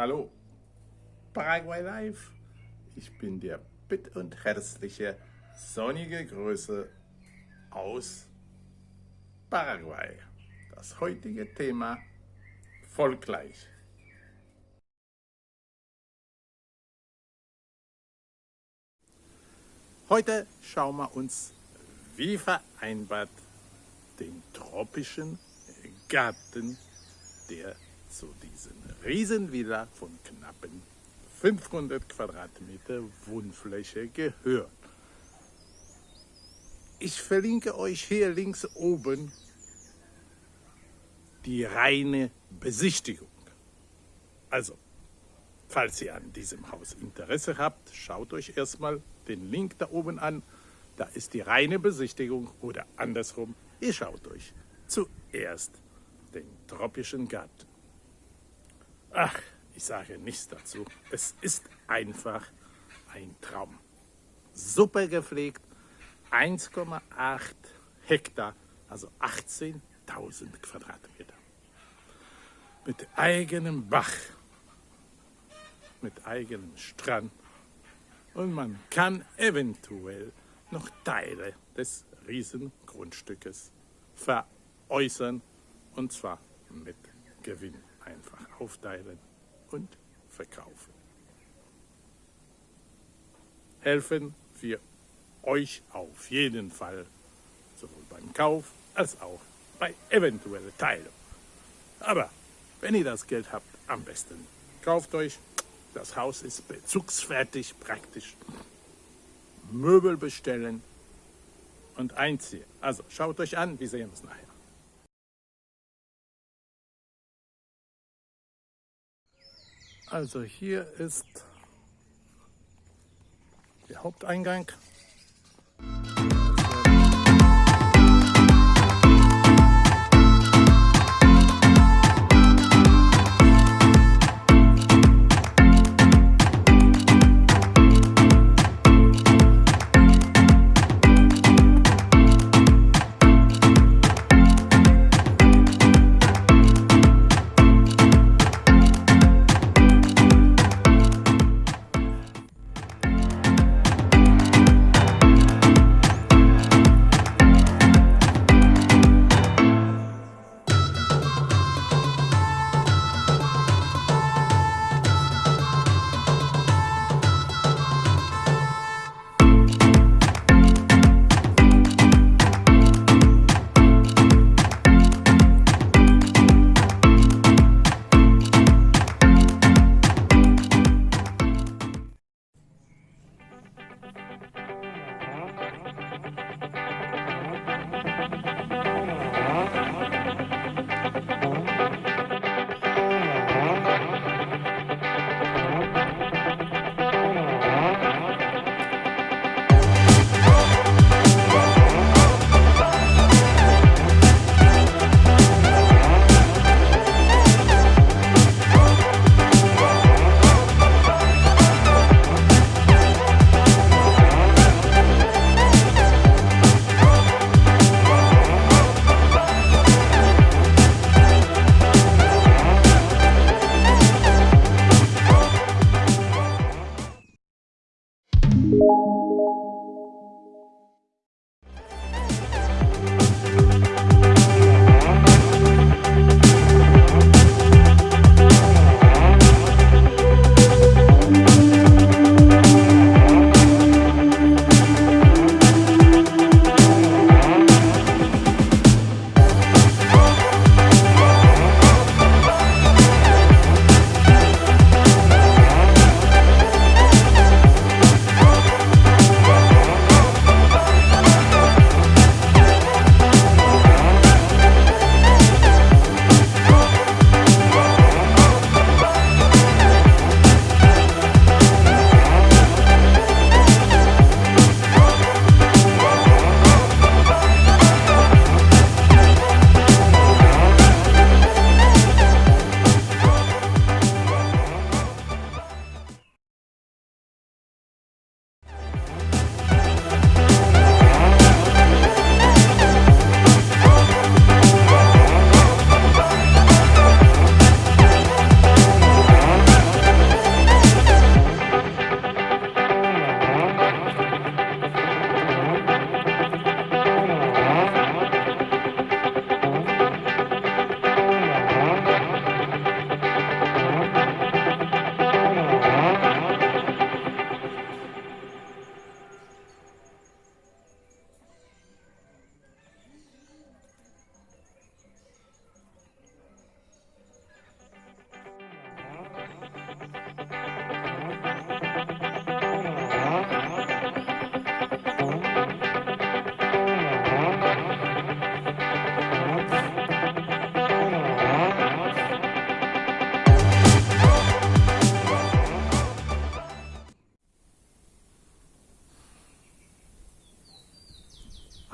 Hallo, Paraguay Live. Ich bin der bitt und herzliche, sonnige Grüße aus Paraguay. Das heutige Thema folgt gleich. Heute schauen wir uns, wie vereinbart, den tropischen Garten der zu diesen Riesenvilla von knappen 500 Quadratmeter Wohnfläche gehören. Ich verlinke euch hier links oben die reine Besichtigung. Also, falls ihr an diesem Haus Interesse habt, schaut euch erstmal den Link da oben an. Da ist die reine Besichtigung oder andersrum, ihr schaut euch zuerst den tropischen Garten Ach, ich sage nichts dazu. Es ist einfach ein Traum. Super gepflegt, 1,8 Hektar, also 18.000 Quadratmeter. Mit eigenem Bach, mit eigenem Strand und man kann eventuell noch Teile des Riesengrundstückes veräußern und zwar mit Gewinn einfach aufteilen und verkaufen. Helfen wir euch auf jeden Fall, sowohl beim Kauf als auch bei eventueller Teilung. Aber wenn ihr das Geld habt, am besten kauft euch. Das Haus ist bezugsfertig praktisch. Möbel bestellen und einziehen. Also schaut euch an, wir sehen uns nachher. Also hier ist der Haupteingang.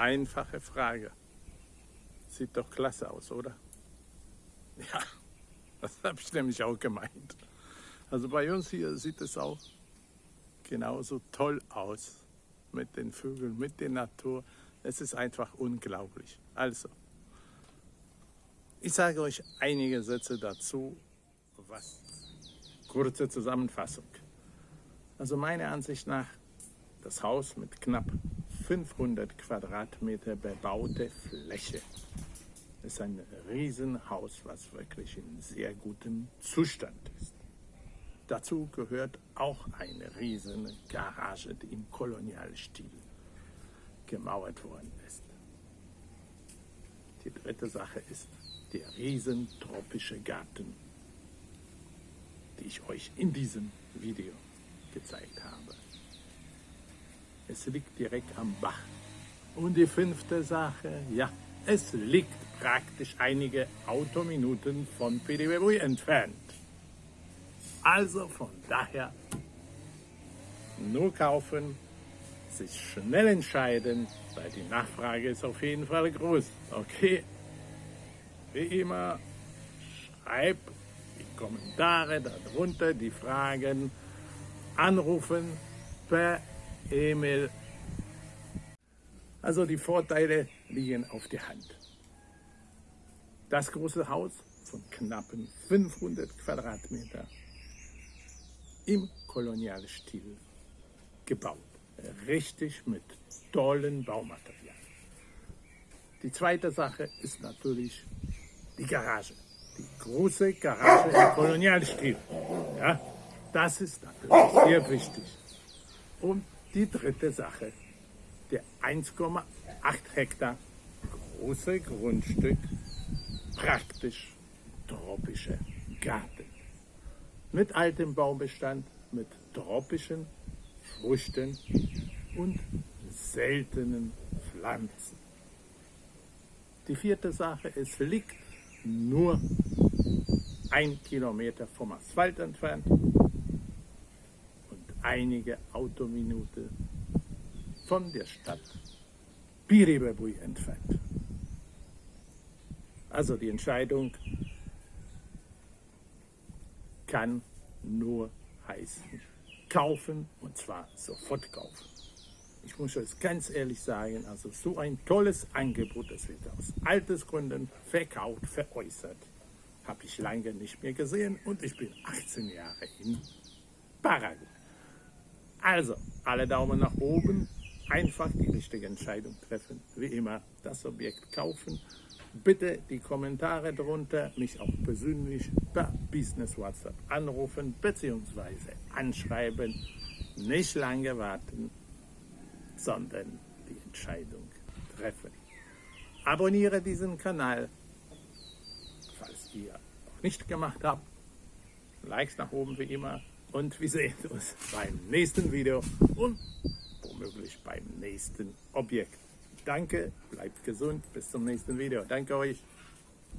Einfache Frage. Sieht doch klasse aus, oder? Ja, das habe ich nämlich auch gemeint. Also bei uns hier sieht es auch genauso toll aus mit den Vögeln, mit der Natur. Es ist einfach unglaublich. Also, ich sage euch einige Sätze dazu. Was? Kurze Zusammenfassung. Also meiner Ansicht nach, das Haus mit knapp 500 Quadratmeter bebaute Fläche ist ein Riesenhaus, was wirklich in sehr gutem Zustand ist. Dazu gehört auch eine riesen Garage, die im Kolonialstil gemauert worden ist. Die dritte Sache ist der riesen tropische Garten, die ich euch in diesem Video gezeigt habe. Es liegt direkt am Bach. Und die fünfte Sache, ja, es liegt praktisch einige Autominuten von Pidibebui entfernt. Also von daher nur kaufen, sich schnell entscheiden, weil die Nachfrage ist auf jeden Fall groß. Okay? Wie immer, schreib die Kommentare darunter, die Fragen, anrufen per E-Mail. Also die Vorteile liegen auf der Hand. Das große Haus von knappen 500 Quadratmeter im Kolonialstil gebaut. Richtig mit tollen Baumaterialien. Die zweite Sache ist natürlich die Garage. Die große Garage im Kolonialstil. Ja, das ist natürlich sehr wichtig. Und die dritte Sache, der 1,8 Hektar große Grundstück, praktisch tropischer Garten. Mit altem Baumbestand, mit tropischen Früchten und seltenen Pflanzen. Die vierte Sache, es liegt nur ein Kilometer vom Asphalt entfernt einige Autominute von der Stadt Piribebui entfernt. Also die Entscheidung kann nur heißen, kaufen und zwar sofort kaufen. Ich muss euch ganz ehrlich sagen, also so ein tolles Angebot, das wird aus Altersgründen verkauft, veräußert, habe ich lange nicht mehr gesehen und ich bin 18 Jahre in Paraguay. Also, alle Daumen nach oben, einfach die richtige Entscheidung treffen. Wie immer, das Objekt kaufen. Bitte die Kommentare drunter, mich auch persönlich per Business WhatsApp anrufen bzw. anschreiben. Nicht lange warten, sondern die Entscheidung treffen. Abonniere diesen Kanal, falls ihr noch nicht gemacht habt. Likes nach oben wie immer und wir sehen uns beim nächsten Video und womöglich beim nächsten Objekt. Danke, bleibt gesund, bis zum nächsten Video. Danke euch.